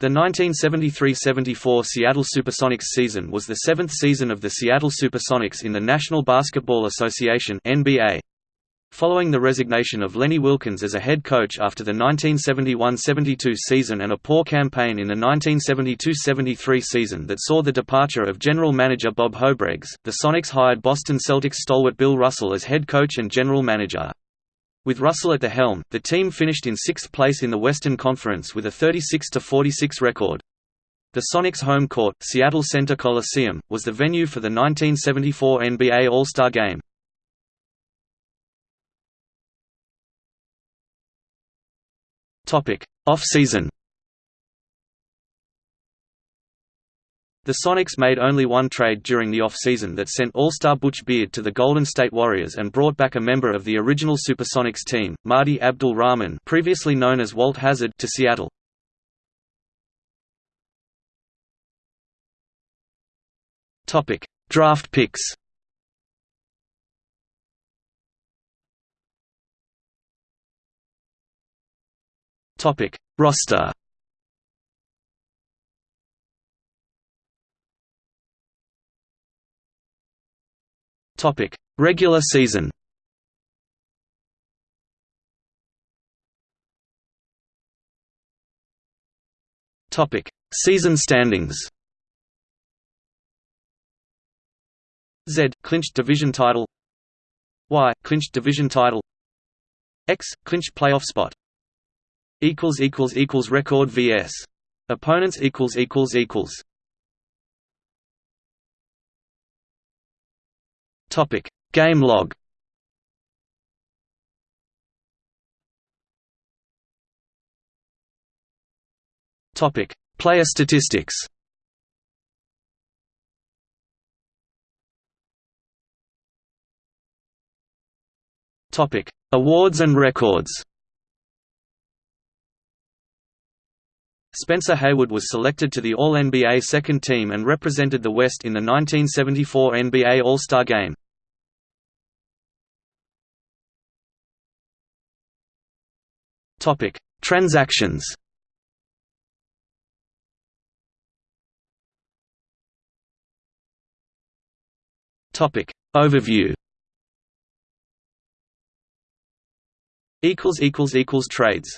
The 1973–74 Seattle Supersonics season was the seventh season of the Seattle Supersonics in the National Basketball Association NBA. Following the resignation of Lenny Wilkens as a head coach after the 1971–72 season and a poor campaign in the 1972–73 season that saw the departure of general manager Bob Houbregs, the Sonics hired Boston Celtics stalwart Bill Russell as head coach and general manager. With Russell at the helm, the team finished in sixth place in the Western Conference with a 36–46 record. The Sonics' home court, Seattle Center Coliseum, was the venue for the 1974 NBA All-Star Game. Off-season The Sonics made only one trade during the off-season that sent All-Star Butch Beard to the Golden State Warriors and brought back a member of the original Supersonics team, Mahdi Abdul-Rahman previously known as Walt Hazzard to Seattle. Draft picks Roster Topic: Regular season. Topic: Season standings. Z clinched division title. Y clinched division title. X clinched playoff spot. Equals equals equals record vs. Opponents equals equals equals. Topic: Game log. Topic: Player statistics. Topic: Awards and records. Spencer Haywood was selected to the All-NBA second team and represented the West in the 1974 NBA All-Star Game. Topic: Transactions. Topic: Overview. Equals equals equals trades.